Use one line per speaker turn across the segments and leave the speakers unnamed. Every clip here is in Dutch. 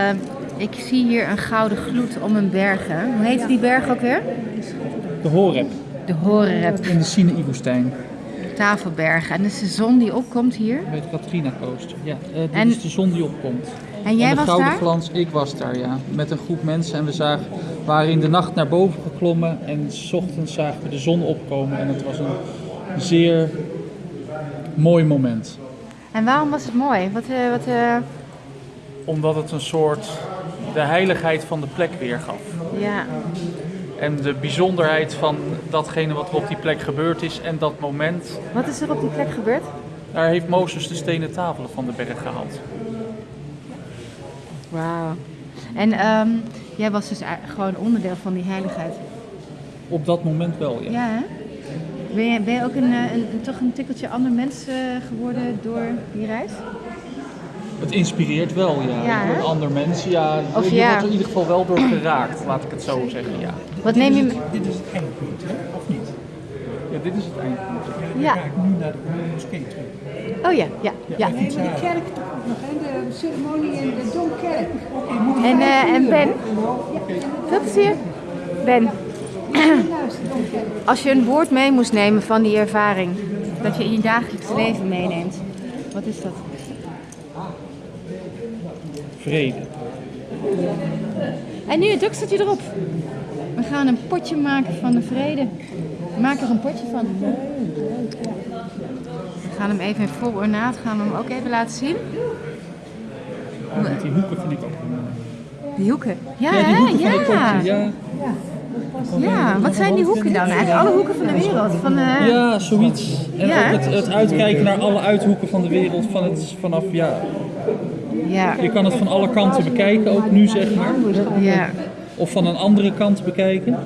Uh, ik zie hier een gouden gloed om een bergen. Hoe heet die berg ook weer?
De Horeb.
De Horeb.
In de Sinaï-woestijn.
Tafelbergen. En dat is de zon die opkomt hier?
Bij het Katrina Coast. Ja, dit en... is de zon die opkomt.
En jij
en de
was
gouden
daar?
glans, ik was daar ja. Met een groep mensen en we zagen, waren in de nacht naar boven geklommen en s ochtends zagen we de zon opkomen en het was een zeer mooi moment.
En waarom was het mooi? Wat, uh, wat, uh...
Omdat het een soort de heiligheid van de plek weergaf.
Ja.
En de bijzonderheid van datgene wat er op die plek gebeurd is en dat moment.
Wat is er op die plek gebeurd?
Daar heeft Mozes de stenen tafelen van de berg gehaald.
Wauw. En um, jij was dus gewoon onderdeel van die heiligheid?
Op dat moment wel, ja.
Ja, hè? Ben je, ben je ook een, een, een, toch een tikkeltje ander mens uh, geworden door die reis?
Het inspireert wel, ja.
ja
door een ander mens, ja.
Of
je
ja.
wordt er in ieder geval wel door geraakt, laat ik het zo zeggen, ja.
Wat neem je...
Dit is het eindpunt, hè? Of niet?
Ja, dit is het eindpunt.
Ja.
Dan ga ik nu naar de moskee terug.
Oh ja, ja, ja.
Nee, maar de kerk toch ook nog, hè? de ceremonie in de Domkerk.
En, uh, en Ben? Veel plezier. Ben. Als je een woord mee moest nemen van die ervaring, dat je in je dagelijks leven meeneemt, wat is dat?
Vrede.
En nu, Duk staat hij erop. We gaan een potje maken van de vrede. Maak er een potje van. We gaan hem even in vol ornaat, gaan we hem ook even laten zien.
Ja, met die hoeken vind ik ook
Die hoeken? Ja,
ja, die hoeken
ja.
Van het ja.
Ja, wat zijn die hoeken dan? Eigenlijk alle hoeken van de wereld? Van, uh...
Ja, zoiets. En
Ja,
ook het, het uitkijken naar alle uithoeken van de wereld van het, vanaf, ja...
Ja.
Je kan het van alle kanten bekijken, ook nu zeg maar.
Ja.
Of van een andere kant bekijken.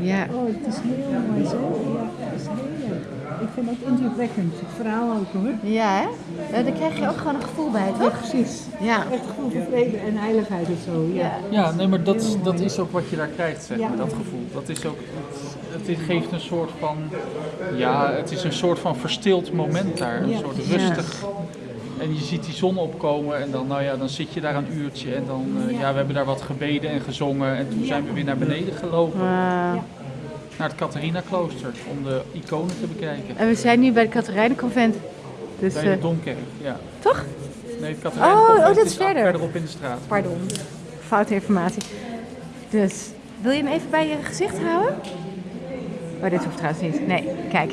Ja.
Oh, het is heel mooi zo. Ja, het is heel. Ik vind het indrukwekkend, het verhaal ook hoor.
Ja, hè? Uh, daar krijg je ook gewoon een gevoel bij,
Ja,
toch?
precies.
Ja.
Echt gevoel van vrede en heiligheid en zo. Ja.
Ja, nee, maar dat, dat is ook wat je daar krijgt, zeg
Ja.
maar, dat gevoel. Dat is ook, het, het geeft een soort van, ja, het is een soort van verstild moment daar. Een
Ja.
soort rustig. En je ziet die zon opkomen en dan, nou ja, dan zit je daar een uurtje en dan, uh, ja, we hebben daar wat gebeden en gezongen en toen zijn we weer naar beneden gelopen. Naar het Catharina klooster om de iconen te bekijken.
en we zijn nu bij het Katerijnenconvent. Dus,
Bij de
uh,
Domkerk, ja.
toch?
Nee, het Catharina
Oh, oh,
convent
dat is verder.
verderop in de straat.
Pardon, foute informatie. Dus, wil je hem even bij je gezicht houden? Oh, dit hoeft trouwens niet. Nee, kijk.